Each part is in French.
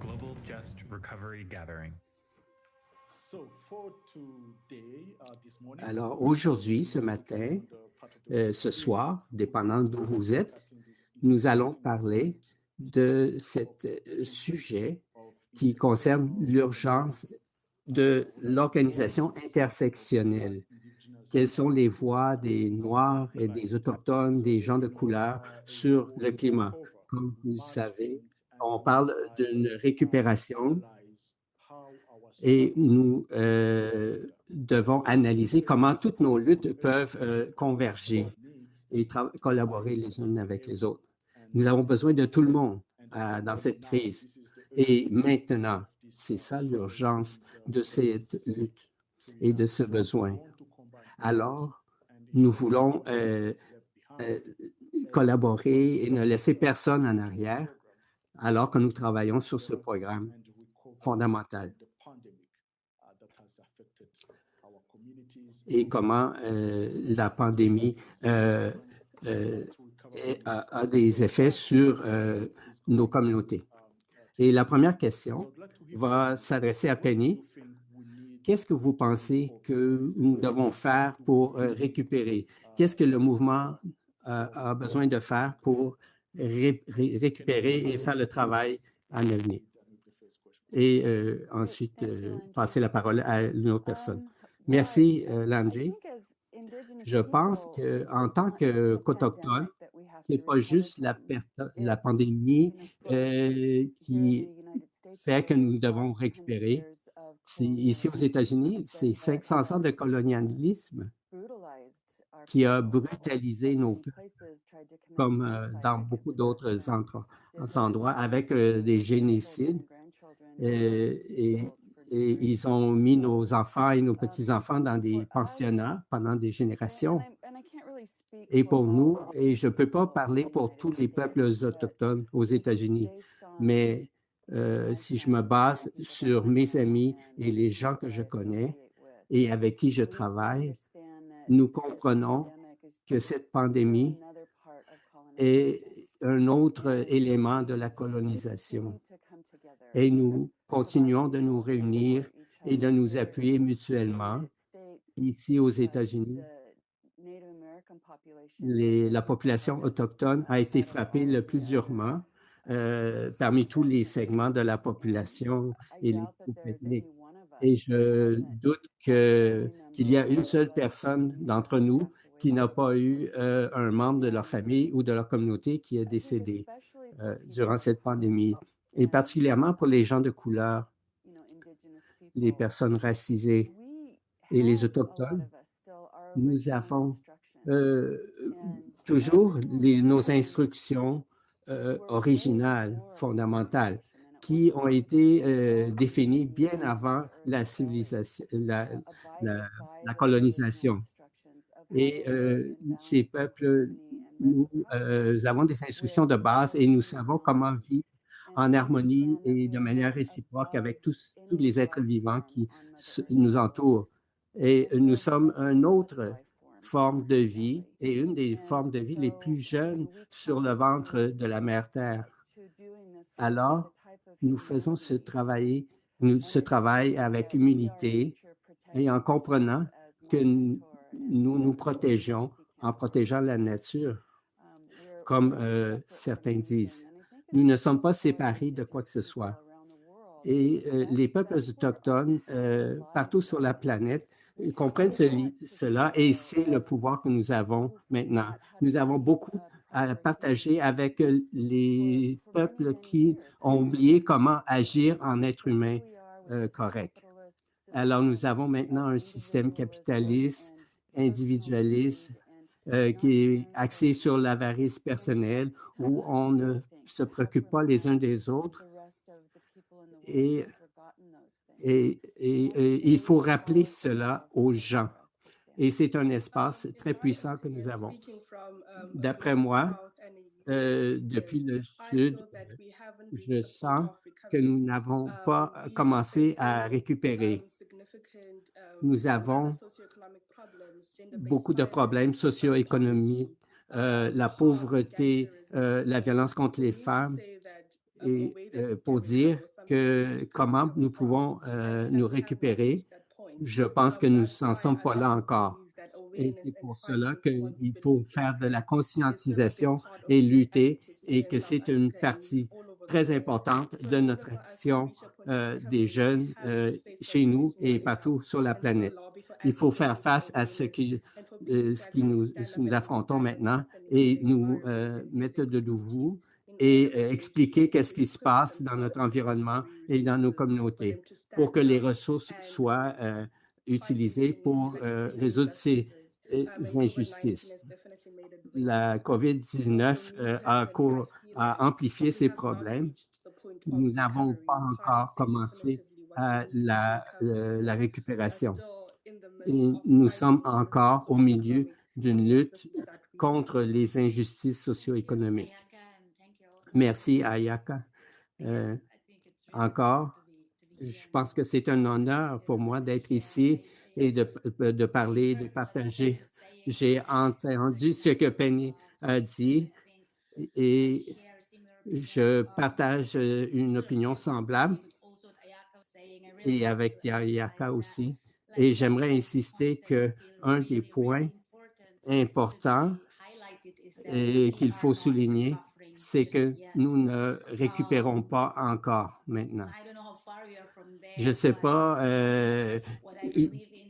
Global Just Recovery Gathering. Alors aujourd'hui, ce matin, euh, ce soir, dépendant d'où vous êtes, nous allons parler de ce euh, sujet qui concerne l'urgence de l'organisation intersectionnelle. Quelles sont les voix des Noirs et des Autochtones, des gens de couleur sur le climat? Comme vous le savez, on parle d'une récupération et nous euh, devons analyser comment toutes nos luttes peuvent euh, converger et collaborer les unes avec les autres. Nous avons besoin de tout le monde euh, dans cette crise. Et maintenant, c'est ça l'urgence de cette lutte et de ce besoin. Alors, nous voulons euh, euh, collaborer et ne laisser personne en arrière alors que nous travaillons sur ce programme fondamental. Et comment euh, la pandémie a, a, des effets sur nos communautés. Et la première question va s'adresser à Penny. Qu'est-ce que vous pensez que nous devons faire pour euh, récupérer? Qu'est-ce que le mouvement euh, a besoin de faire pour récupérer et faire le travail en avenir? Et euh, ensuite, passer la parole à une autre personne. Merci, Landry. Je pense qu'en tant qu'Autochtone, ce n'est pas juste la pandémie qui fait que nous devons récupérer. Ici aux États-Unis, c'est 500 ans de colonialisme qui a brutalisé nos peuples, comme euh, dans beaucoup d'autres endroits, avec euh, des génocides. Et, et, ils ont mis nos enfants et nos petits-enfants dans des pensionnats pendant des générations. Et pour nous, et je ne peux pas parler pour tous les peuples autochtones aux États-Unis, mais euh, si je me base sur mes amis et les gens que je connais et avec qui je travaille, nous comprenons que cette pandémie est un autre élément de la colonisation. Et nous continuons de nous réunir et de nous appuyer mutuellement. Ici aux États-Unis, la population autochtone a été frappée le plus durement euh, parmi tous les segments de la population et les Et je doute qu'il y a une seule personne d'entre nous qui n'a pas eu euh, un membre de leur famille ou de leur communauté qui est décédé euh, durant cette pandémie. Et particulièrement pour les gens de couleur, les personnes racisées et les autochtones, nous avons toujours nos instructions euh, originales, fondamentales, qui ont été euh, définies bien avant la civilisation, la, colonisation. Et euh, ces peuples, nous avons des instructions de base et nous savons comment vivre en harmonie et de manière réciproque avec tous les êtres vivants qui nous entourent. Et nous sommes un autre forme de vie et une des formes de vie les plus jeunes sur le ventre de la mère Terre. Alors, nous faisons ce travail, ce travail avec humilité et en comprenant que nous nous protégeons en protégeant la nature, comme euh, certains disent. Nous ne sommes pas séparés de quoi que ce soit. Et euh, les peuples autochtones, euh, partout sur la planète, comprennent cela et c'est le pouvoir que nous avons maintenant. Nous avons beaucoup à partager avec les peuples qui ont oublié comment agir en être humain euh, correct. Alors, nous avons maintenant un système capitaliste, individualiste, euh, qui est axé sur l'avarice personnelle, où on ne se préoccupe pas les uns des autres. Et et, il faut rappeler cela aux gens. Et c'est un espace très puissant que nous avons. D'après moi, euh, depuis le Sud, je sens que nous n'avons pas commencé à récupérer. Nous avons beaucoup de problèmes socio-économiques, euh, la pauvreté, euh, la violence contre les femmes, et euh, pour dire que comment nous pouvons nous récupérer, je pense que nous n'en sommes pas là encore. Et c'est pour cela qu'il faut faire de la conscientisation et lutter et que c'est une partie très importante de notre action euh, des jeunes euh, chez nous et partout sur la planète. Il faut faire face à ce qui, euh, ce qui nous, nous, affrontons maintenant et nous mettre de nouveau et expliquer qu'est-ce qui se passe dans notre environnement et dans nos communautés pour que les ressources soient utilisées pour résoudre ces injustices. La COVID-19 a, a amplifié ces problèmes. Nous n'avons pas encore commencé la, euh, la récupération. Nous sommes encore au milieu d'une lutte contre les injustices socio-économiques. Merci, Ayaka. Euh, encore, je pense que c'est un honneur pour moi d'être ici et de, de, parler, de partager. J'ai entendu ce que Penny a dit et je partage euh, une opinion semblable et avec Yaka aussi. Et j'aimerais insister qu'un des points importants et qu'il faut souligner, c'est que nous ne récupérons pas encore maintenant. Je ne sais pas euh,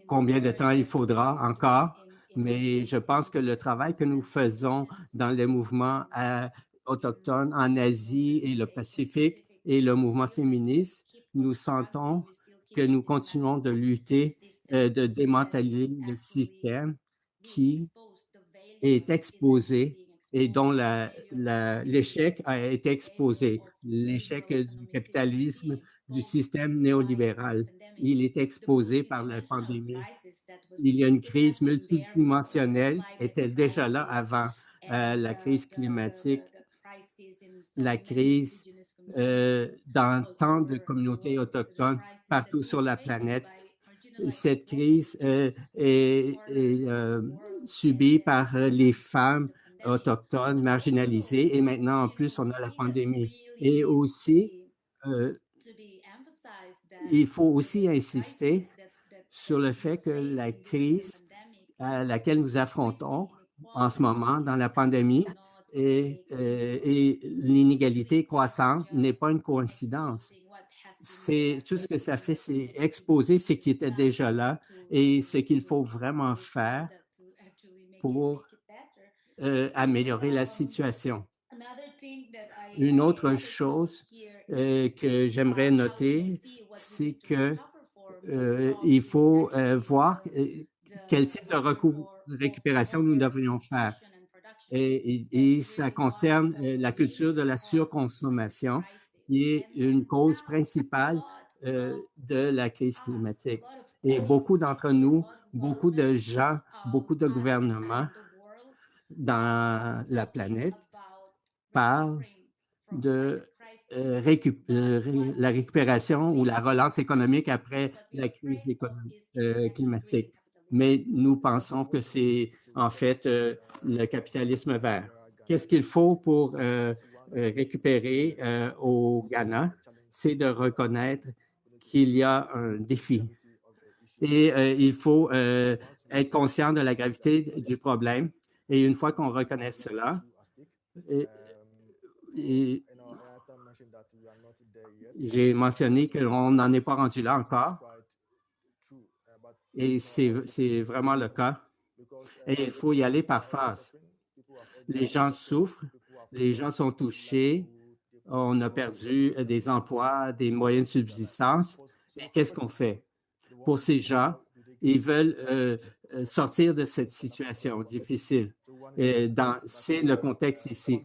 combien de temps il faudra encore, mais je pense que le travail que nous faisons dans les mouvements autochtones en Asie et le Pacifique et le mouvement féministe, nous sentons que nous continuons de lutter, euh, de démanteler le système qui est exposé et dont l'échec a été exposé, l'échec du capitalisme, du système néolibéral. Il est exposé par la pandémie. Il y a une crise multidimensionnelle, était déjà là avant euh, la crise climatique, la crise euh, dans tant de communautés autochtones partout sur la planète. Cette crise euh, est, subie par les femmes autochtones marginalisées et maintenant en plus on a la pandémie. Et aussi, il faut aussi insister sur le fait que la crise à laquelle nous affrontons en ce moment dans la pandémie et, euh, et l'inégalité croissante n'est pas une coïncidence. C'est tout ce que ça fait, c'est exposer ce qui était déjà là et ce qu'il faut vraiment faire pour euh, améliorer la situation. Une autre chose euh, que j'aimerais noter, c'est que euh, il faut voir quel type de récupération nous devrions faire. Et, ça concerne la culture de la surconsommation, qui est une cause principale de la crise climatique. Et beaucoup d'entre nous, beaucoup de gens, beaucoup de gouvernements dans la planète parlent de euh, euh, la récupération ou la relance économique après la crise euh, climatique. Mais nous pensons que c'est en fait le capitalisme vert. Qu'est-ce qu'il faut pour récupérer au Ghana? C'est de reconnaître qu'il y a un défi. Et il faut être conscient de la gravité du problème. Et une fois qu'on reconnaît cela, j'ai mentionné qu'on n'en est pas rendu là encore. Et c'est vraiment le cas. Et il faut y aller par phase. Les gens souffrent, les gens sont touchés, on a perdu des emplois, des moyens de subsistance. Et qu'est-ce qu'on fait? Pour ces gens, ils veulent euh, sortir de cette situation difficile. C'est le contexte ici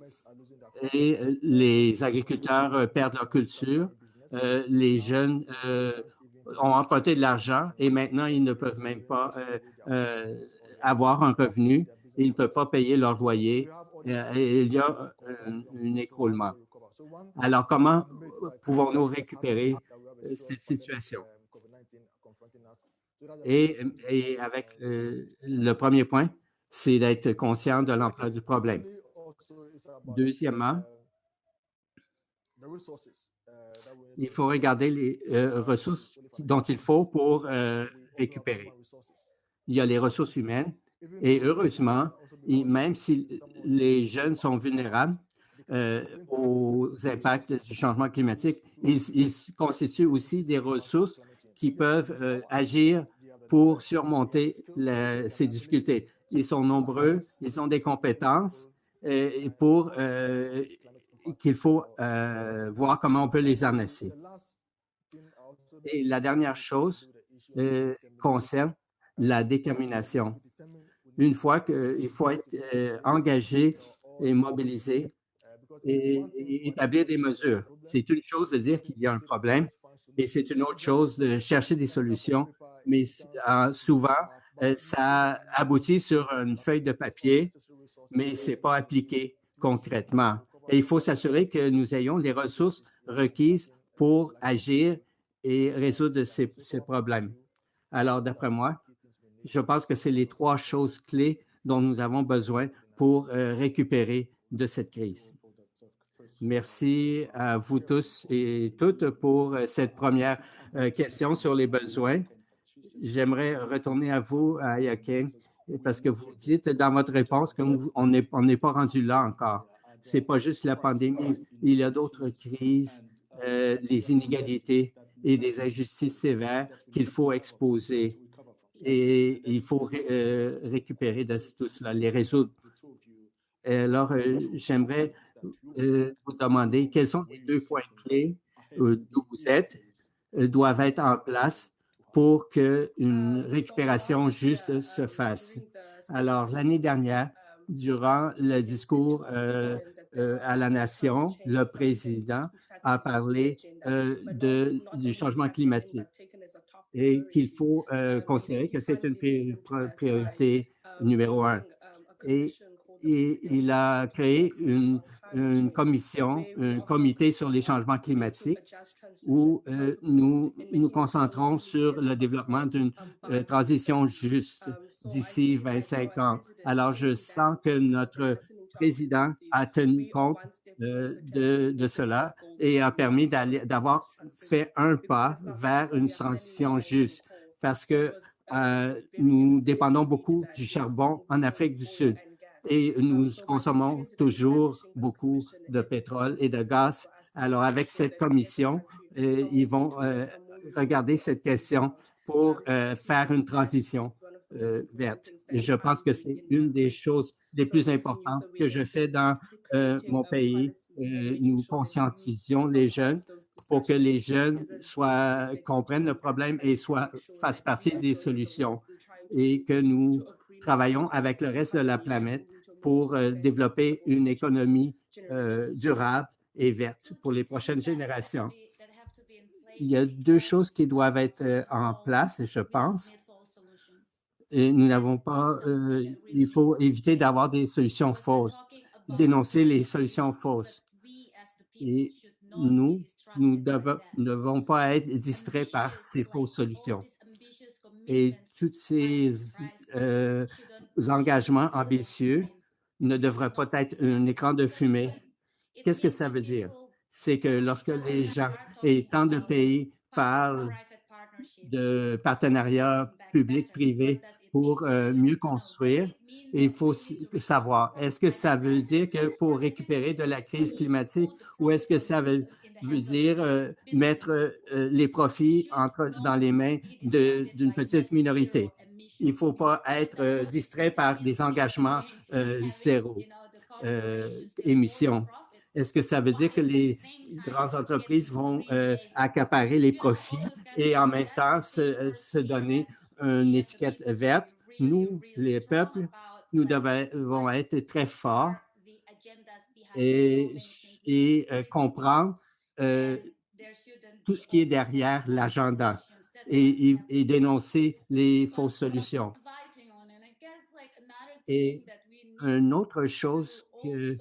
et euh, les agriculteurs euh, perdent leur culture, euh, les jeunes ont emprunté de l'argent et maintenant ils ne peuvent même pas avoir un revenu, ils ne peuvent pas payer leur loyer et il y a un, écroulement. Alors, comment pouvons-nous récupérer cette situation? Et, et avec euh, le premier point, c'est d'être conscient de l'ampleur du problème. Deuxièmement, il faut regarder les euh, ressources dont il faut pour euh, récupérer. Il y a les ressources humaines et heureusement, même si les jeunes sont vulnérables euh, aux impacts du changement climatique, ils, constituent aussi des ressources qui peuvent agir pour surmonter ces difficultés. Ils sont nombreux, ils ont des compétences pour qu'il faut euh, voir comment on peut les annoncer. Et la dernière chose euh, concerne la détermination. Une fois qu'il faut être euh, engagé et mobilisé et, établir des mesures. C'est une chose de dire qu'il y a un problème et c'est une autre chose de chercher des solutions, mais souvent, ça aboutit sur une feuille de papier, mais ce n'est pas appliqué concrètement. Et il faut s'assurer que nous ayons les ressources requises pour agir et résoudre ces, problèmes. Alors, d'après moi, je pense que c'est les trois choses clés dont nous avons besoin pour euh, récupérer de cette crise. Merci à vous tous et toutes pour euh, cette première euh, question sur les besoins. J'aimerais retourner à vous, à Yakin, parce que vous dites dans votre réponse qu'on n'est pas rendu là encore c'est pas juste la pandémie, il y a d'autres crises, euh, les inégalités et des injustices sévères qu'il faut exposer et il faut euh, récupérer de tout cela, les résoudre. Alors, j'aimerais vous demander quels sont les deux points clés d'où vous êtes doivent être en place pour qu'une récupération juste se fasse. Alors, l'année dernière, durant le discours euh, à la nation, le président a parlé euh, du changement climatique et qu'il faut euh, considérer que c'est une priorité numéro un. Et, il a créé une, une, commission, un comité sur les changements climatiques où nous nous concentrons sur le développement d'une transition juste d'ici 25 ans. Alors, je sens que notre président a tenu compte de, de, cela et a permis d'avoir fait un pas vers une transition juste parce que euh, nous dépendons beaucoup du charbon en Afrique du Sud et nous consommons toujours beaucoup de pétrole et de gaz. Alors, avec cette commission, euh, ils vont euh, regarder cette question pour faire une transition verte. Je pense que c'est une des choses les plus importantes que je fais dans euh, mon pays. Euh, nous conscientisons les jeunes pour que les jeunes soient, comprennent le problème et soient, fassent partie des solutions et que nous travaillons avec le reste de la planète pour euh, développer une économie durable et verte pour les prochaines générations. Il y a deux choses qui doivent être en place, je pense nous n'avons pas, euh, il faut éviter d'avoir des solutions fausses, dénoncer les solutions fausses. Et nous, nous ne devons pas être distraits par ces fausses solutions. Et tous ces euh, engagements ambitieux ne devraient pas être un écran de fumée. Qu'est-ce que ça veut dire? C'est que lorsque les gens et tant de pays parlent de partenariats publics-privés pour euh, mieux construire. il faut savoir, est-ce que ça veut dire que pour récupérer de la crise climatique ou est-ce que ça veut, dire euh, mettre euh, les profits dans les mains d'une petite minorité? Il ne faut pas être distrait par des engagements zéro émission. Est-ce que ça veut dire que les grandes entreprises vont accaparer les profits et en même temps se, donner une étiquette verte, nous, les peuples, nous devons être très forts et, euh, comprendre euh, tout ce qui est derrière l'agenda et, dénoncer les fausses solutions. Et une autre chose que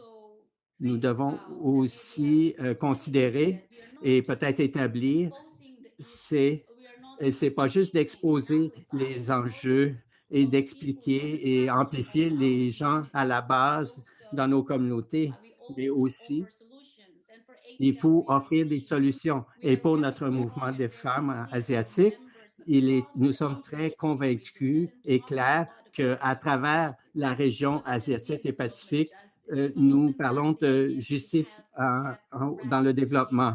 nous devons aussi euh, considérer et peut-être établir, c'est Et ce n'est pas juste d'exposer les enjeux et d'expliquer et amplifier les gens à la base dans nos communautés, mais aussi il faut offrir des solutions. Et pour notre mouvement de femmes asiatiques, nous sommes très convaincus et clairs qu'à travers la région asiatique et pacifique, euh, nous parlons de justice dans le développement.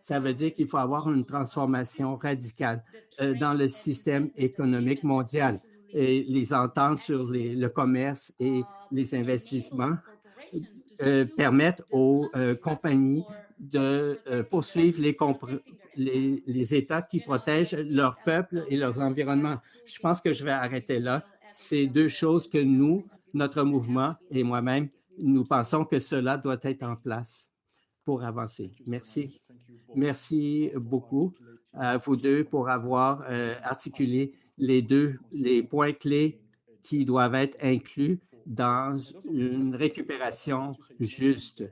Ça veut dire qu'il faut avoir une transformation radicale euh, dans le système économique mondial et les ententes sur le commerce et les investissements euh, permettent aux compagnies de poursuivre les, les, les, États qui protègent leur peuple et leurs environnements. Je pense que je vais arrêter là. C'est deux choses que nous, notre mouvement et moi-même, nous pensons que cela doit être en place pour avancer. Merci. Merci beaucoup à vous deux pour avoir euh, articulé les deux, les points clés qui doivent être inclus dans une récupération juste.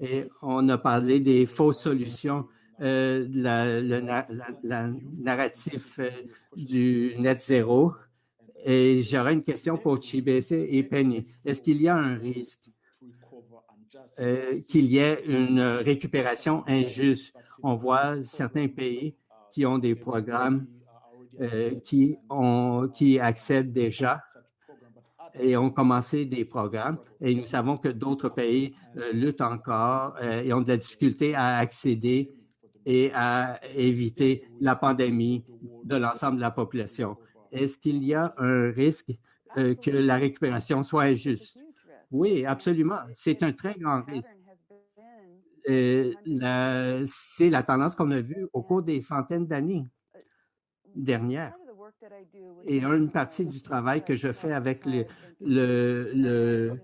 Et on a parlé des fausses solutions, euh, le narratif euh, du net zéro. Et j'aurais une question pour Chibese et Penny. Est-ce qu'il y a un risque euh, qu'il y ait une récupération injuste? On voit certains pays qui ont des programmes qui, ont, qui accèdent déjà et ont commencé des programmes. Et nous savons que d'autres pays euh, luttent encore et ont de la difficulté à accéder et à éviter la pandémie de l'ensemble de la population est-ce qu'il y a un risque euh, que la récupération soit injuste? Oui, absolument. C'est un très grand risque. Euh, c'est la tendance qu'on a vue au cours des centaines d'années dernières. Et une partie du travail que je fais avec le,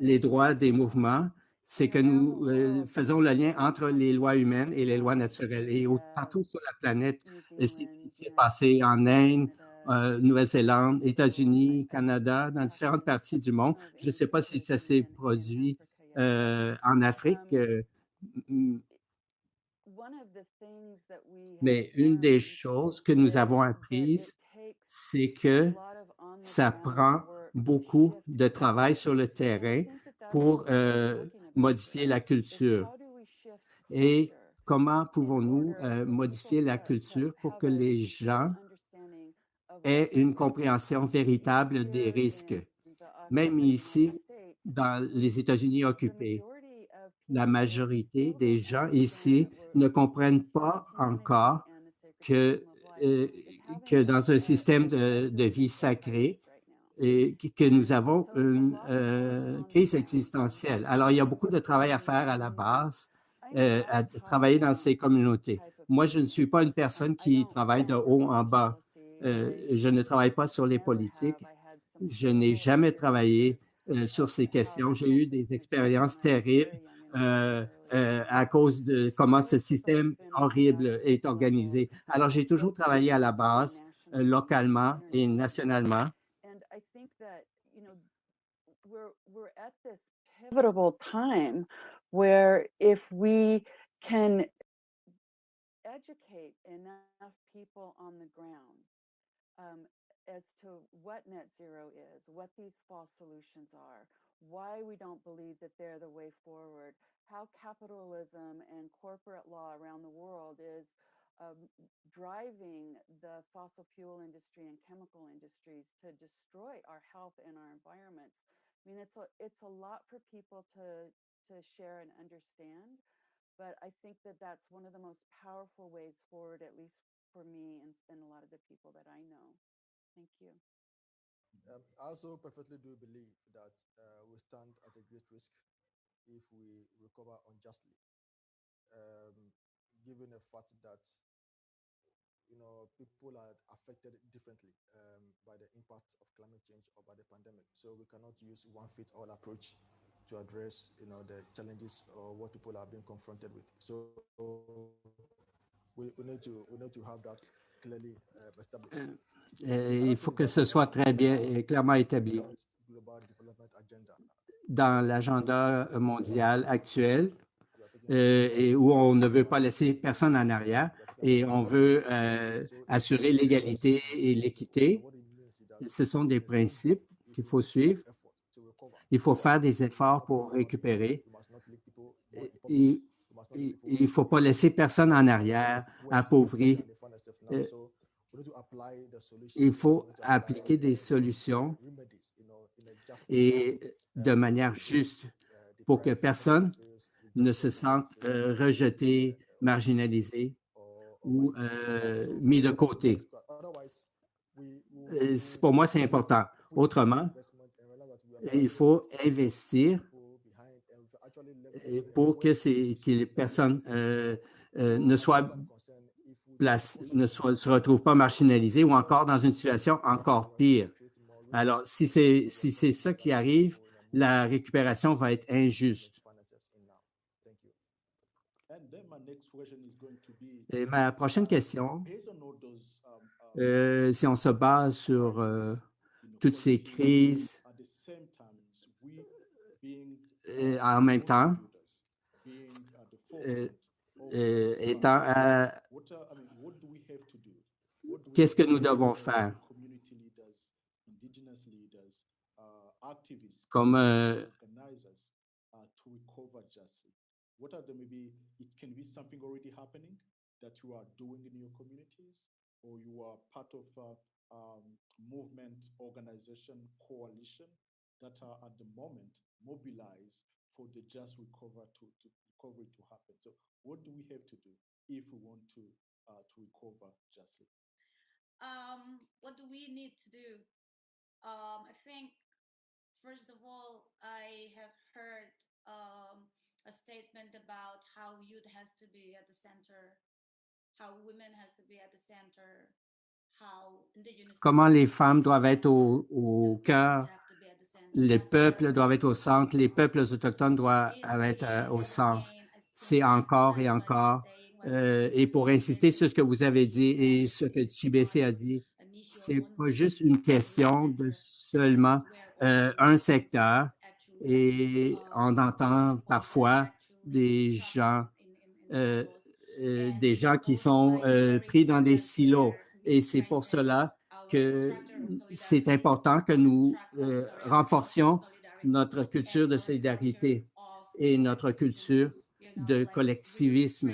les droits des mouvements, c'est que nous euh, faisons le lien entre les lois humaines et les lois naturelles. Et partout sur la planète, ce qui s'est passé en Inde, euh, Nouvelle-Zélande, États-Unis, Canada, dans différentes parties du monde. Je ne sais pas si ça s'est produit euh, en Afrique. Euh, mais une des choses que nous avons apprises, c'est que ça prend beaucoup de travail sur le terrain pour modifier la culture. Et comment pouvons-nous modifier la culture pour que les gens ait une compréhension véritable des risques? Même ici, dans les États-Unis occupés, la majorité des gens ici ne comprennent pas encore que, euh, que dans un système de, vie sacré, et que nous avons une euh, crise existentielle. Alors, il y a beaucoup de travail à faire à la base, euh, à travailler dans ces communautés. Moi, je ne suis pas une personne qui travaille de haut en bas. Euh, je ne travaille pas sur les politiques. Je n'ai jamais travaillé sur ces questions. J'ai eu des expériences terribles euh, à cause de comment ce système horrible est organisé. Alors, j'ai toujours travaillé à la base, localement et nationalement. pivotal time where if we can educate enough people on the ground um, as to what net zero is, what these false solutions are, why we don't believe that they're the way forward, how capitalism and corporate law around the world is um, driving the fossil fuel industry and chemical industries to destroy our health and our environments. I mean, it's a, it's a lot for people to, to share and understand, but I think that that's one of the most powerful ways forward, at least for me and, and a lot of the people that I know. Thank you. Um, I also perfectly do believe that uh, we stand at a great risk if we recover unjustly, um, given the fact that you know people are affected differently um, by the impact of climate change or by the pandemic. So we cannot use one fit all approach to address you know the challenges or what people are being confronted with. So il faut que ce soit très bien et clairement établi dans l'agenda mondial actuel euh, où on ne veut pas laisser personne en arrière. et on veut euh, assurer l'égalité et l'équité. Ce sont des principes qu'il faut suivre. Il faut faire des efforts pour récupérer. il ne faut pas laisser personne en arrière, appauvri. Euh, il faut appliquer des solutions et de manière juste pour que personne ne se sente euh, rejeté, marginalisé ou euh, mis de côté. Pour moi, c'est important. Autrement, il faut investir pour que, les personnes euh, ne soient ne se retrouvent pas marginalisées ou encore dans une situation encore pire. Alors, si c'est si ça qui arrive, la récupération va être injuste. Et ma prochaine question, euh, si on se base sur euh, toutes ces crises euh, en même temps, étant qu'est-ce que nous devons faire? comme euh, organizers to recover justice. what if we want to uh, to recover justly um, what do we need to do? Um, i think first of all i have heard um, a statement about how youth has to be at the center, how women has to be at the center, how indigenous comment les femmes doivent être au, au cœur, les peuples doivent être au centre, les peuples autochtones doivent être euh, au centre. C'est encore et encore. Euh, et pour insister sur ce que vous avez dit et ce que Chibc a dit, c'est pas juste une question de seulement euh, un secteur, et on entend parfois des gens, euh, euh, des gens qui sont pris dans des silos. Et c'est pour cela que c'est important que nous renforcions notre culture de solidarité et notre culture de collectivisme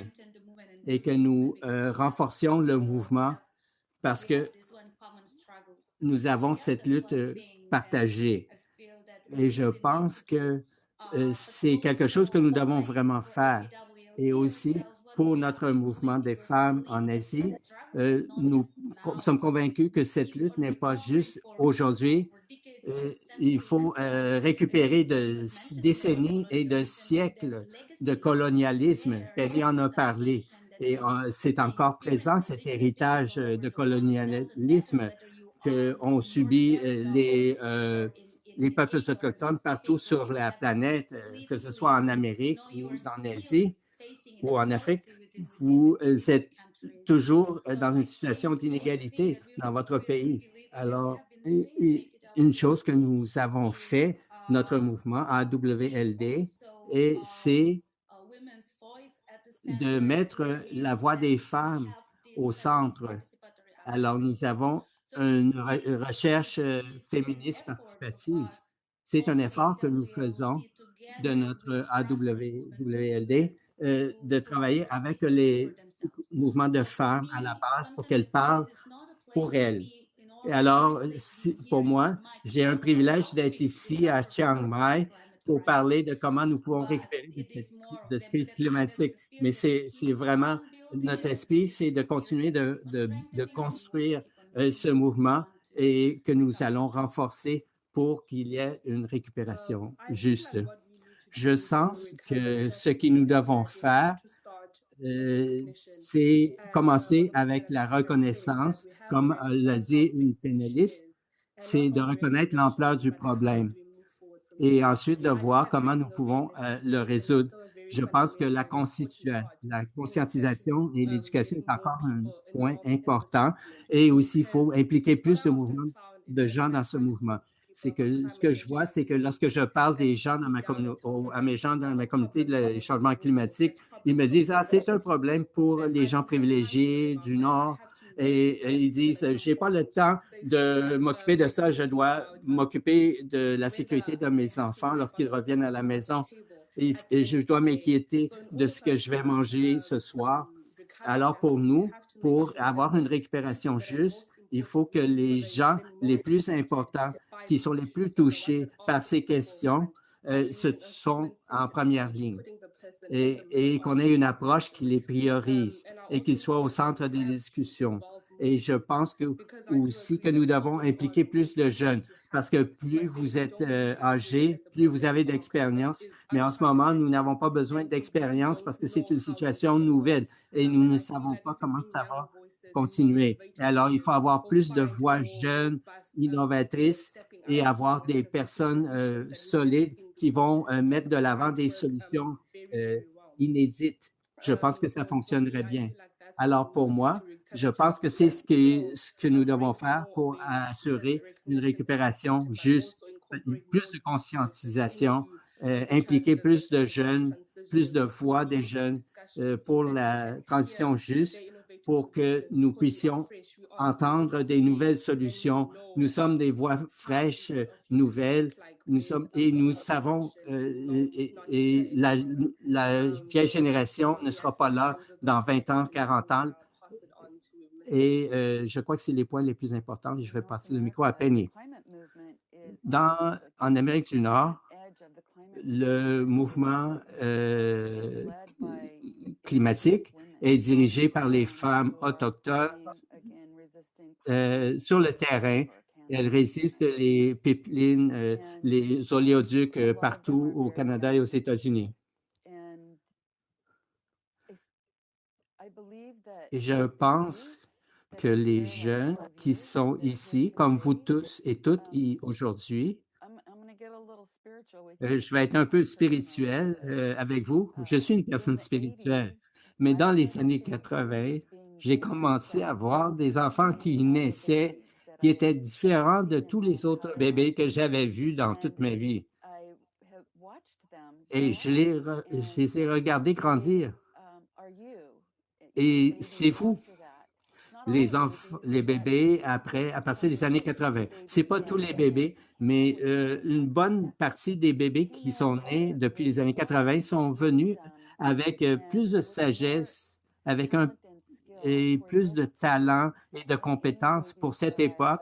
et que nous renforcions le mouvement parce que nous avons cette lutte partagée. Et je pense que euh, c'est quelque chose que nous devons vraiment faire. Et aussi, pour notre mouvement des femmes en Asie, euh, nous sommes convaincus que cette lutte n'est pas juste aujourd'hui. Euh, il faut récupérer de décennies et de siècles de colonialisme. Penny en a parlé. Et c'est encore présent, cet héritage de colonialisme qu'ont subi les les peuples autochtones partout sur la planète, euh, que ce soit en Amérique ou en Asie ou en Afrique, vous euh, êtes toujours euh, dans une situation d'inégalité dans votre pays. Alors, une chose que nous avons fait, notre mouvement AWLD, et c'est de mettre la voix des femmes au centre. Alors, nous avons une recherche euh, féministe participative. C'est un effort que nous faisons de notre AWLD euh, de travailler avec les mouvements de femmes à la base pour qu'elles parlent pour elles. Et alors, pour moi, j'ai un privilège d'être ici à Chiang Mai pour parler de comment nous pouvons récupérer de cette crise climatique. Mais c'est vraiment notre esprit, c'est de continuer de, de, de construire euh, ce mouvement et que nous allons renforcer pour qu'il y ait une récupération juste. Je sens que ce que nous devons faire, euh, c'est commencer avec la reconnaissance, comme l'a dit une pénaliste, c'est de reconnaître l'ampleur du problème et ensuite de voir comment nous pouvons euh, le résoudre. Je pense que la, la conscientisation et l'éducation est encore un point important et aussi il faut impliquer plus de, mouvement, de gens dans ce mouvement. c'est que ce que je vois, c'est que lorsque je parle des gens dans ma à mes gens dans ma communauté de changement climatique, ils me disent, ah, c'est un problème pour les gens privilégiés du Nord. Et, ils disent, j'ai pas le temps de m'occuper de ça, je dois m'occuper de la sécurité de mes enfants lorsqu'ils reviennent à la maison. et je dois m'inquiéter de ce que je vais manger ce soir. Alors pour nous, pour avoir une récupération juste, il faut que les gens les plus importants, qui sont les plus touchés par ces questions, euh, sont en première ligne et, qu'on ait une approche qui les priorise et qu'ils soient au centre des discussions. Et je pense que aussi que nous devons impliquer plus de jeunes parce que plus vous êtes euh, âgé, plus vous avez d'expérience. Mais en ce moment, nous n'avons pas besoin d'expérience parce que c'est une situation nouvelle et nous ne savons pas comment ça va continuer. alors, il faut avoir plus de voix jeunes, innovatrices et avoir des personnes euh, solides qui vont euh, mettre de l'avant des solutions inédites. Je pense que ça fonctionnerait bien. Alors, pour moi, je pense que c'est ce que, ce que nous devons faire pour assurer une récupération juste, plus de conscientisation, euh, impliquer plus de jeunes, plus de voix des jeunes euh, pour la transition juste, pour que nous puissions entendre des nouvelles solutions. Nous sommes des voix fraîches, nouvelles, nous sommes et nous savons euh, et, la, vieille génération ne sera pas là dans 20 ans, 40 ans. Et euh, je crois que c'est les points les plus importants. Je vais passer le micro à Penny. Dans, en Amérique du Nord, le mouvement euh, climatique est dirigé par les femmes autochtones sur le terrain. Elles résistent les pipelines, les oléoducs partout au Canada. Et aux États-Unis. Et je pense que les jeunes qui sont ici, comme vous tous et toutes aujourd'hui, euh, je vais être un peu spirituel euh, avec vous. Je suis une personne spirituelle, mais dans les années 80, j'ai commencé à voir des enfants qui naissaient qui étaient différents de tous les autres bébés que j'avais vus dans toute ma vie. Et je les, ai regardés grandir. Et c'est vous les, les bébés après, à partir des années 80. C'est pas tous les bébés, mais euh, une bonne partie des bébés qui sont nés depuis les années 80 sont venus avec euh, plus de sagesse, avec un et plus de talent et de compétences pour cette époque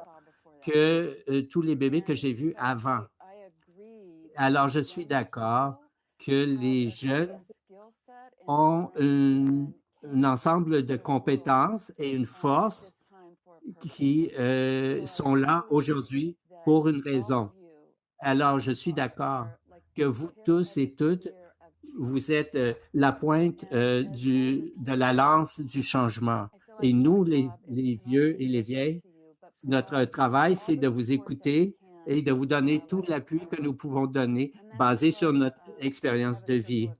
que euh, tous les bébés que j'ai vus avant. Alors, je suis d'accord que les jeunes ont un ensemble de compétences et une force qui euh, sont là aujourd'hui pour une raison. Alors, je suis d'accord que vous tous et toutes, vous êtes euh, la pointe euh, de la lance du changement. Et nous, les, vieux et les vieilles, notre travail, c'est de vous écouter et de vous donner tout l'appui que nous pouvons donner basé sur notre expérience de vie.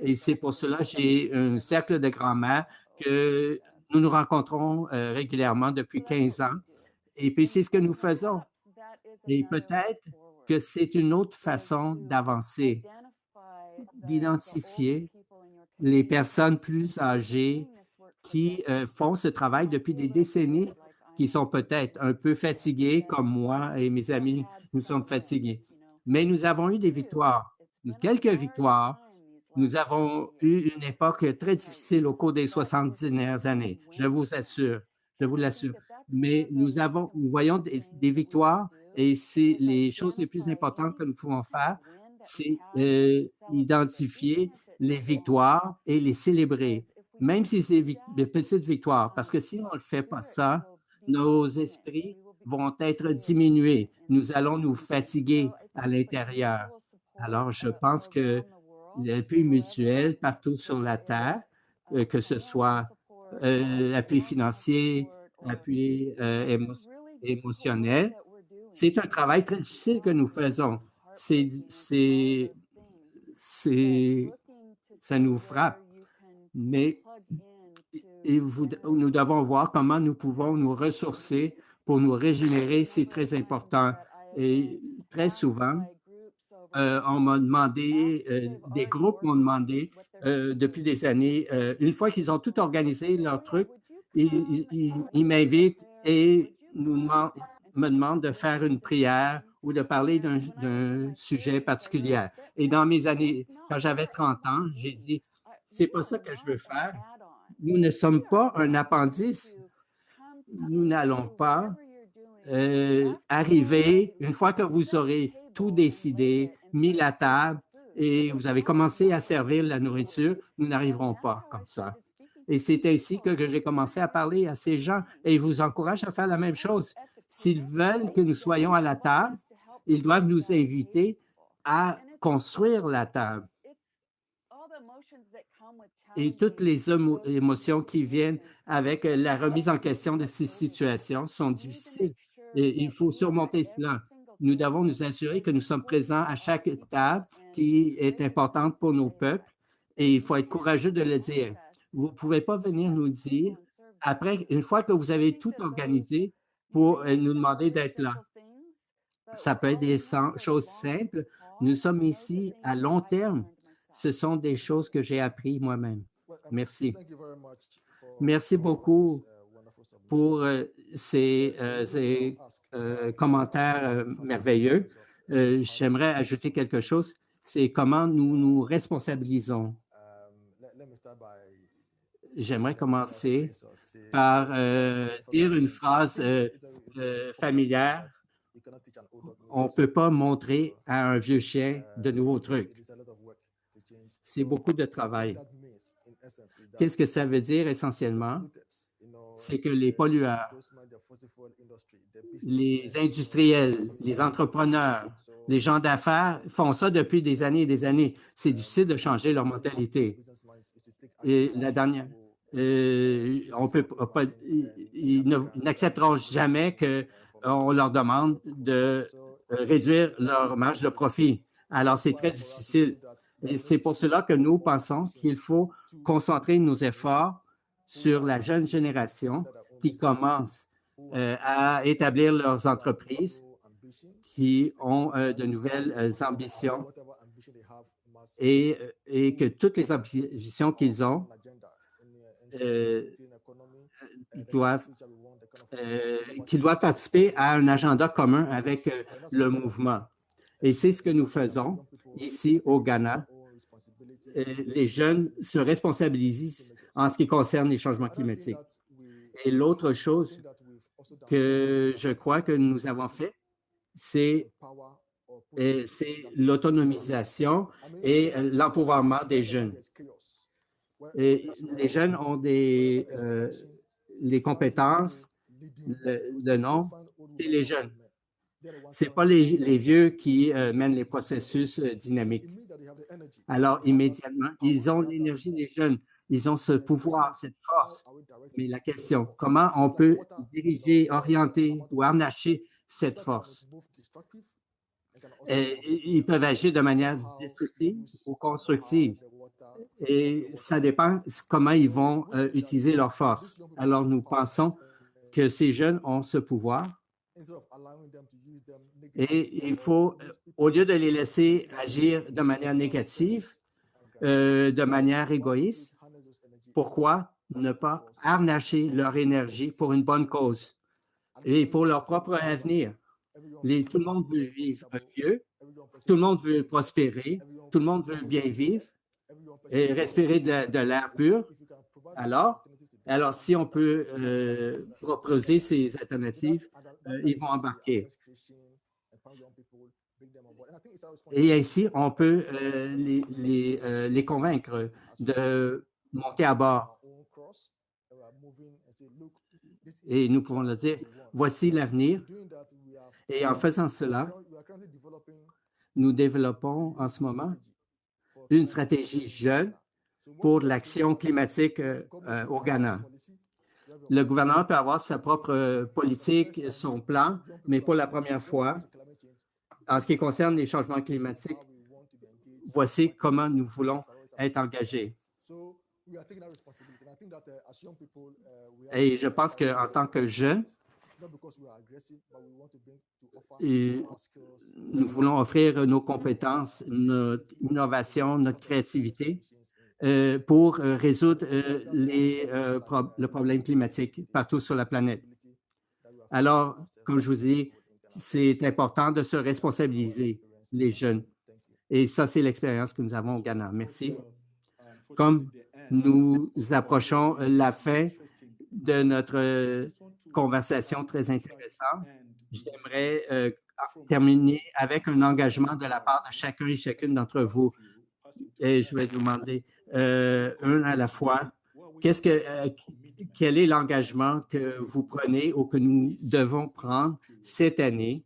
Et c'est pour cela que j'ai un cercle de grand-mère que nous nous rencontrons euh, régulièrement depuis 15 ans. Et puis, c'est ce que nous faisons. Et peut-être que c'est une autre façon d'avancer, d'identifier les personnes plus âgées qui euh, font ce travail depuis des décennies, qui sont peut-être un peu fatiguées, comme moi et mes amis, nous sommes fatigués. Mais nous avons eu des victoires, quelques victoires, nous avons eu une époque très difficile au cours des 70 dernières années, je vous assure, je vous l'assure. Mais nous avons, nous voyons des, victoires et c'est les choses les plus importantes que nous pouvons faire, c'est euh, identifier les victoires et les célébrer, même si c'est des petites victoires, parce que si on ne fait pas ça, nos esprits vont être diminués. Nous allons nous fatiguer à l'intérieur. Alors, je pense que l'appui mutuel partout sur la Terre, euh, que ce soit euh, appui financier, appui euh, émotionnel. C'est un travail très difficile que nous faisons. C'est, ça nous frappe. Mais vous, nous devons voir comment nous pouvons nous ressourcer pour nous régénérer. C'est très important. Et très souvent, euh, on m'a demandé, euh, des groupes m'ont demandé euh, depuis des années, une fois qu'ils ont tout organisé leur truc, ils, ils, m'invitent et nous me demandent de faire une prière ou de parler d'un sujet particulier. Et dans mes années, quand j'avais 30 ans, j'ai dit, c'est pas ça que je veux faire. Nous ne sommes pas un appendice. Nous n'allons pas euh, arriver, une fois que vous aurez tout décidé, mis la table et vous avez commencé à servir la nourriture, nous n'arriverons pas comme ça. Et c'est ainsi que j'ai commencé à parler à ces gens et je vous encourage à faire la même chose. S'ils veulent que nous soyons à la table, ils doivent nous inviter à construire la table. Et toutes les émotions qui viennent avec la remise en question de ces situations sont difficiles. Et il faut surmonter cela. Nous devons nous assurer que nous sommes présents à chaque table qui est importante pour nos peuples et il faut être courageux de le dire. Vous ne pouvez pas venir nous dire, après, une fois que vous avez tout organisé, pour euh, nous demander d'être là. Ça peut être des choses simples. Nous sommes ici à long terme. Ce sont des choses que j'ai appris moi-même. Merci. Merci beaucoup pour euh, ces, euh, commentaires merveilleux. J'aimerais ajouter quelque chose. C'est comment nous nous responsabilisons. J'aimerais commencer par dire une phrase familière on ne peut pas montrer à un vieux chien de nouveaux trucs. C'est beaucoup de travail. Qu'est-ce que ça veut dire essentiellement? C'est que les pollueurs, les industriels, les entrepreneurs, les gens d'affaires font ça depuis des années et des années. C'est difficile de changer leur mentalité. Et la dernière, euh, on peut pas, ils n'accepteront jamais que on leur demande de euh, réduire leur marge de profit. Alors, c'est très difficile. Et c'est pour cela que nous pensons qu'il faut concentrer nos efforts sur la jeune génération qui commence euh, à établir leurs entreprises, qui ont euh, de nouvelles ambitions et, et, que toutes les ambitions qu'ils ont doivent euh, qui doivent participer à un agenda commun avec euh, le mouvement. Et c'est ce que nous faisons ici au Ghana. Euh, les jeunes se responsabilisent en ce qui concerne les changements climatiques. Et l'autre chose que je crois que nous avons fait, c'est l'autonomisation et l'empouvoirment des jeunes. Les jeunes ont des, les compétences, le, nom, c'est les jeunes. Ce n'est pas les, vieux qui euh, mènent les processus euh, dynamiques. Alors, immédiatement, ils ont l'énergie des jeunes. Ils ont ce pouvoir, cette force. Mais la question, comment on peut diriger, orienter ou harnacher cette force? Et, ils peuvent agir de manière destructive ou constructive. Et ça dépend comment ils vont euh, utiliser leur force. Alors, nous pensons que ces jeunes ont ce pouvoir et il faut, euh, au lieu de les laisser agir de manière négative, euh, de manière égoïste, pourquoi ne pas harnacher leur énergie pour une bonne cause et pour leur propre avenir? tout le monde veut vivre mieux, tout le monde veut prospérer, tout le monde veut bien vivre et respirer de l'air pur. Alors, alors, si on peut euh, proposer ces alternatives, euh, ils vont embarquer. Et ainsi, on peut euh, les, les, convaincre de monter à bord. Et nous pouvons leur dire, voici l'avenir. Et en faisant cela, nous développons en ce moment une stratégie jeune pour l'action climatique euh, au Ghana. Le gouvernement peut avoir sa propre politique, son plan, mais pour la première fois, en ce qui concerne les changements climatiques, voici comment nous voulons être engagés. Et je pense qu'en tant que jeunes, nous voulons offrir nos compétences, notre innovation, notre créativité euh, pour euh, résoudre euh, les, pro le problème climatique partout sur la planète. Alors, comme je vous dis, c'est important de se responsabiliser, les jeunes. Et ça, c'est l'expérience que nous avons au Ghana. Merci. Comme nous approchons la fin de notre conversation très intéressante, j'aimerais euh, terminer avec un engagement de la part de chacun et chacune d'entre vous. Et je vais vous demander euh, un à la fois. Qu'est-ce que, euh, quel est l'engagement que vous prenez ou que nous devons prendre cette année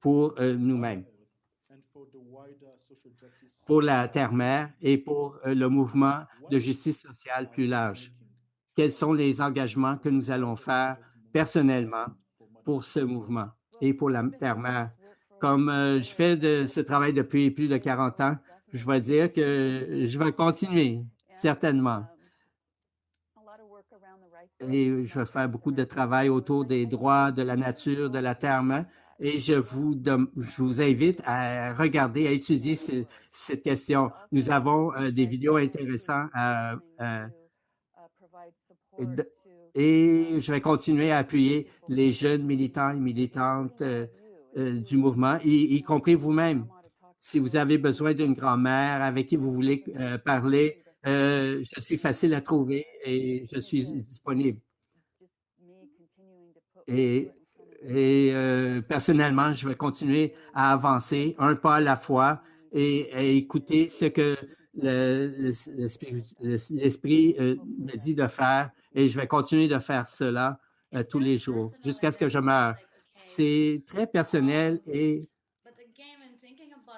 pour euh, nous-mêmes, pour la Terre-Mère et pour le mouvement de justice sociale plus large? Quels sont les engagements que nous allons faire personnellement pour ce mouvement et pour la Terre-Mère? Comme je fais ce travail depuis plus de 40 ans, je vais dire que je vais continuer, certainement. Et je vais faire beaucoup de travail autour des droits de la nature, de la terre et je vous, je vous invite à regarder, à étudier ce, cette question. Nous avons euh, des vidéos intéressantes à, à, et, je vais continuer à appuyer les jeunes militants et militantes euh, euh, du mouvement, y, y compris vous-même. Si vous avez besoin d'une grand-mère avec qui vous voulez euh, parler, euh, je suis facile à trouver et je suis disponible. Et, euh, personnellement, je vais continuer à avancer un pas à la fois et écouter ce que l'esprit me dit de faire et je vais continuer de faire cela tous les jours jusqu'à ce que je meure. C'est très personnel et,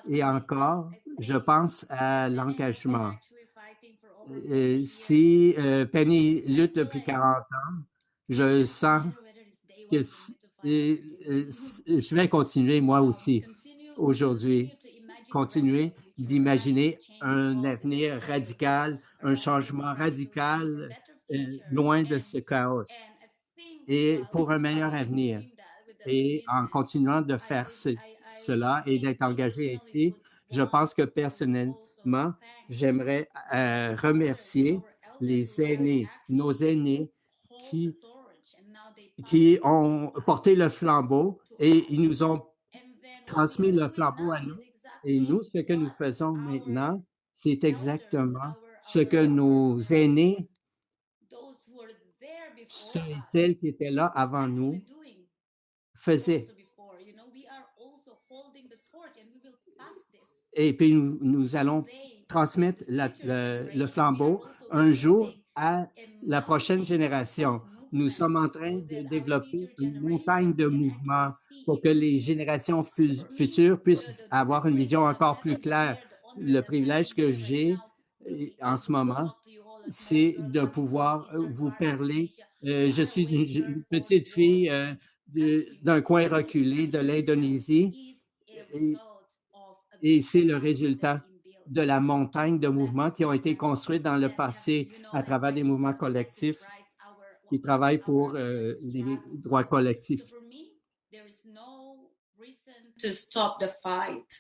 et encore, je pense à l'engagement. Euh, si euh, Penny lutte depuis 40 ans, je sens que et, je vais continuer moi aussi aujourd'hui, continuer d'imaginer un avenir radical, un changement radical euh, loin de ce chaos et pour un meilleur avenir. Et en continuant de faire ce, cela et d'être engagé ici, je pense que personnellement, j'aimerais euh, remercier les aînés, nos aînés qui, qui ont porté le flambeau et ils nous ont transmis le flambeau à nous. Et nous, ce que nous faisons maintenant, c'est exactement ce que nos aînés, ceux et celles qui étaient là avant nous, faisaient. Et puis, nous, allons transmettre le, flambeau un jour à la prochaine génération. Nous sommes en train de développer une montagne de mouvements pour que les générations futures puissent avoir une vision encore plus claire. Le privilège que j'ai en ce moment, c'est de pouvoir vous parler. Euh, je suis une, petite fille euh, d'un coin reculé de l'Indonésie et, c'est le résultat de la montagne de mouvements qui ont été construits dans le passé à travers des mouvements collectifs qui travaillent pour euh, les droits collectifs.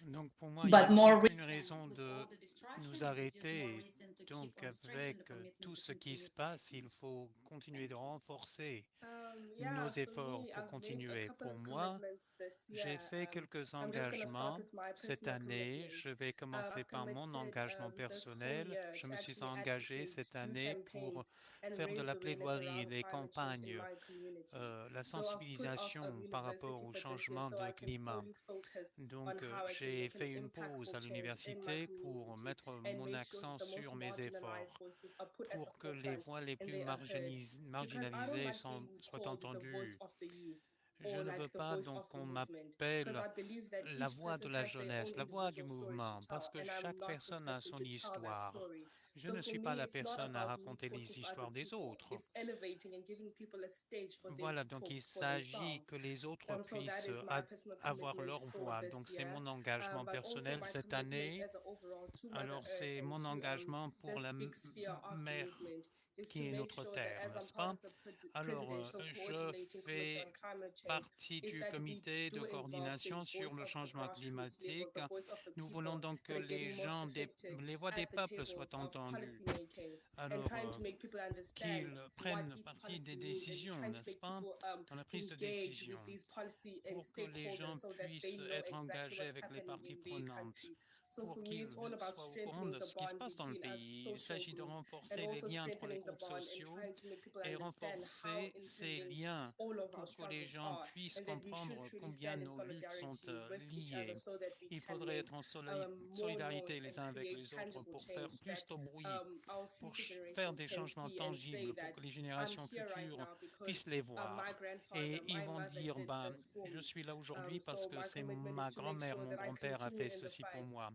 Donc pour moi, il n'y a aucune raison de nous arrêter. Donc avec tout ce qui se passe, il faut continuer de renforcer nos efforts pour continuer. Pour moi, j'ai fait quelques engagements cette année. Je vais commencer par mon engagement personnel. Je me suis engagé cette année pour faire de la plaidoirie, des campagnes, euh, la sensibilisation par rapport au changement de climat. Donc, euh, j'ai fait une pause à l'université pour mettre mon accent sur mes efforts, pour que les voix les plus marginalis marginalisées soient entendues. Je ne veux pas donc qu'on m'appelle la voix de la jeunesse, la voix du mouvement, parce que chaque personne a son histoire. Je ne suis pas la personne à raconter les histoires des autres. Voilà, donc il s'agit que les autres puissent avoir leur voix. Donc c'est mon engagement personnel cette année. Alors c'est mon engagement pour la mer qui est notre terre, n'est-ce pas? Alors, je fais partie du comité de coordination sur le changement climatique. Nous voulons donc que les gens, les voix des peuples soient entendues. Alors, qu'ils prennent partie des décisions, n'est-ce pas, dans la prise de décision, pour que les gens puissent être engagés avec les parties prenantes pour qu'ils soient au courant de ce qui se passe dans le pays. Il s'agit de renforcer les liens entre les groupes sociaux et renforcer ces liens pour que les gens puissent comprendre combien nos luttes sont euh, liées. Il faudrait être en solidarité les uns avec les autres pour faire plus de bruit, pour faire des changements tangibles pour que les générations futures puissent les voir. Et ils vont dire, ben, je suis là aujourd'hui parce que c'est ma grand-mère, mon grand-père a fait ceci pour moi.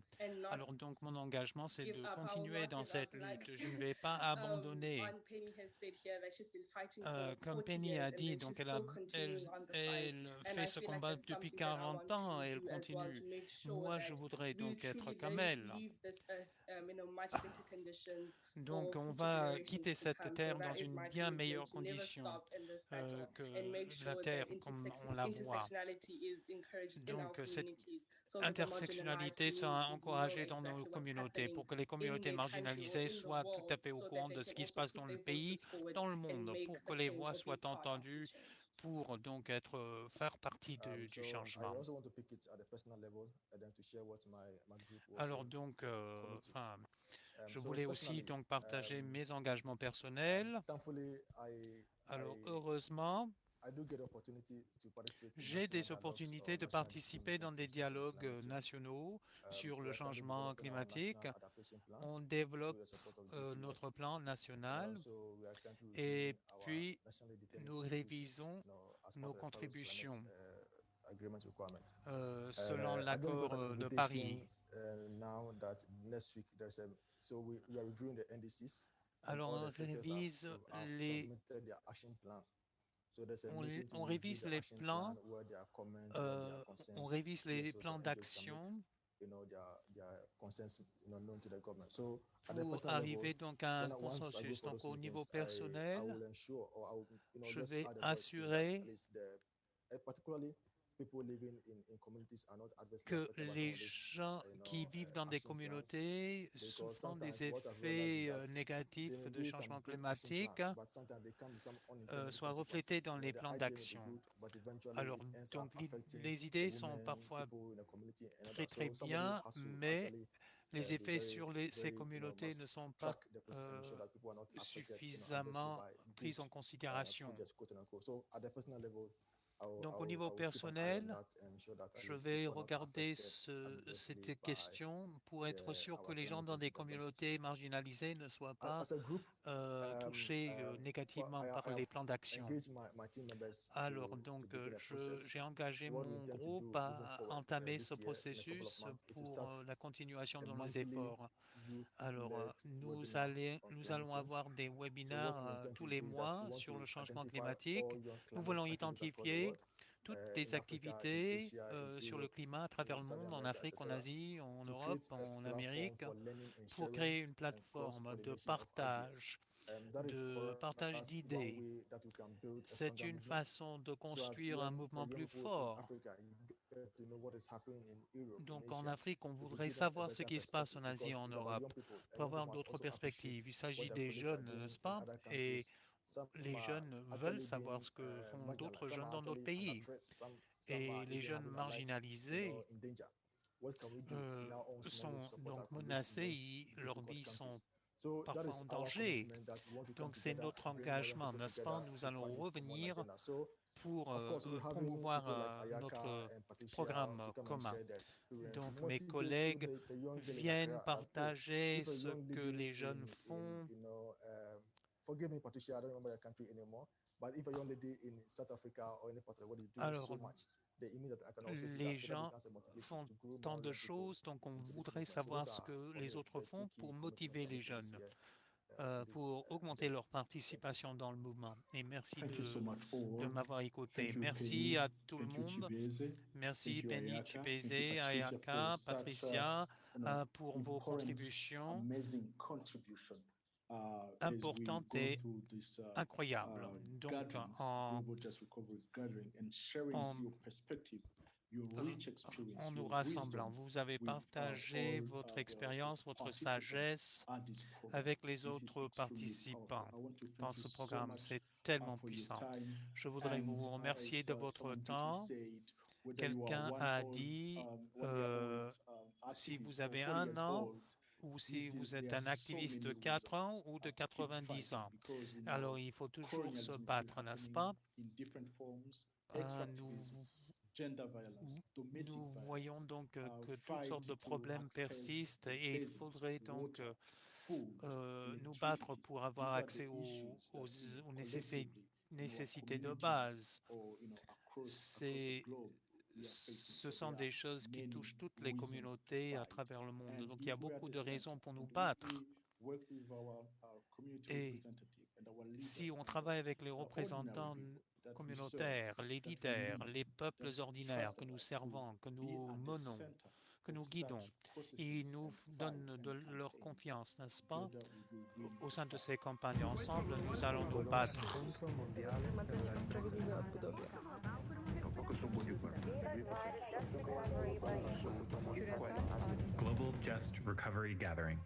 Alors donc mon engagement, c'est de continuer dans cette lutte. Je ne vais pas um, abandonner. Euh, comme Penny a dit, donc elle, a, elle, elle fait ce combat depuis 40 ans et elle continue. Moi, je voudrais donc être comme elle. Um, donc, on va quitter cette terre dans une bien meilleure condition euh, que la terre comme on la voit. Donc, cette intersectionnalité sera encouragée dans nos communautés pour que les communautés marginalisées soient tout à fait au courant de ce qui se passe dans le pays, dans le monde, pour que les voix soient entendues pour donc être faire partie de, du changement. Alors donc, euh, enfin, je voulais aussi donc partager mes engagements personnels. Alors heureusement, j'ai des opportunités de participer dans des dialogues nationaux sur le changement climatique. On développe euh, notre plan national et puis nous révisons nos contributions euh, selon l'accord de Paris. Alors, on révise les on, révise les plans, euh, on révise les plans d'action pour arriver donc à un consensus. Donc au niveau personnel, je vais assurer que les gens qui vivent dans des communautés souffrant des effets euh, négatifs de changement climatique euh, soient reflétés dans les plans d'action. Alors, donc, les idées sont parfois très très bien, mais les effets sur ces communautés ne sont pas euh, suffisamment pris en considération. Donc au niveau personnel, je vais regarder ce, cette question pour être sûr que les gens dans des communautés marginalisées ne soient pas euh, touchés euh, négativement par les plans d'action. Alors donc j'ai engagé mon groupe à entamer ce processus pour euh, la continuation de nos efforts. Alors, nous, nous allons avoir des webinaires tous les mois sur le changement climatique. Nous voulons identifier toutes les activités euh, sur le climat à travers le monde, en Afrique, en Asie, en Europe, en Amérique, pour créer une plateforme de partage de partage d'idées. C'est une façon de construire un mouvement plus fort. Donc en Afrique, on voudrait savoir ce qui se passe en Asie et en Europe. Pour avoir d'autres perspectives. Il s'agit des jeunes, n'est-ce pas? Et les jeunes veulent savoir ce que font d'autres jeunes dans d'autres pays. Et les jeunes marginalisés euh, sont donc menacés, leurs vies sont parfois en danger. Donc c'est notre engagement, n'est-ce pas? Nous allons revenir pour euh, promouvoir euh, notre programme commun. Donc mes collègues viennent partager ce que les jeunes font. Alors, les gens font tant de choses, donc on voudrait savoir ce que les autres font pour motiver les jeunes, euh, pour augmenter leur participation dans le mouvement. Et merci de, m'avoir écouté. Merci à tout le monde. Merci Penny Chipese, Ayaka, Patricia, euh, pour vos contributions. importante et incroyable. Donc, en, en, en nous rassemblant, vous avez partagé votre expérience, votre sagesse avec les autres participants dans ce programme. C'est tellement puissant. Je voudrais vous remercier de votre temps. Quelqu'un a dit, euh, si vous avez un an, ou si vous êtes un activiste de 4 ans ou de 90 ans. Alors, il faut toujours se battre, n'est-ce pas? Euh, nous, nous voyons donc que toutes sortes de problèmes persistent et il faudrait donc euh, nous battre pour avoir accès aux, aux, aux nécessités de base. C'est ce sont des choses qui touchent toutes les communautés à travers le monde. Donc il y a beaucoup de raisons pour nous battre. Et si on travaille avec les représentants communautaires, les leaders, les peuples ordinaires que nous servons, que nous menons, que nous guidons, ils nous donnent de leur confiance, n'est-ce pas? Au sein de ces campagnes ensemble, nous allons nous battre. Global Just Recovery Gathering.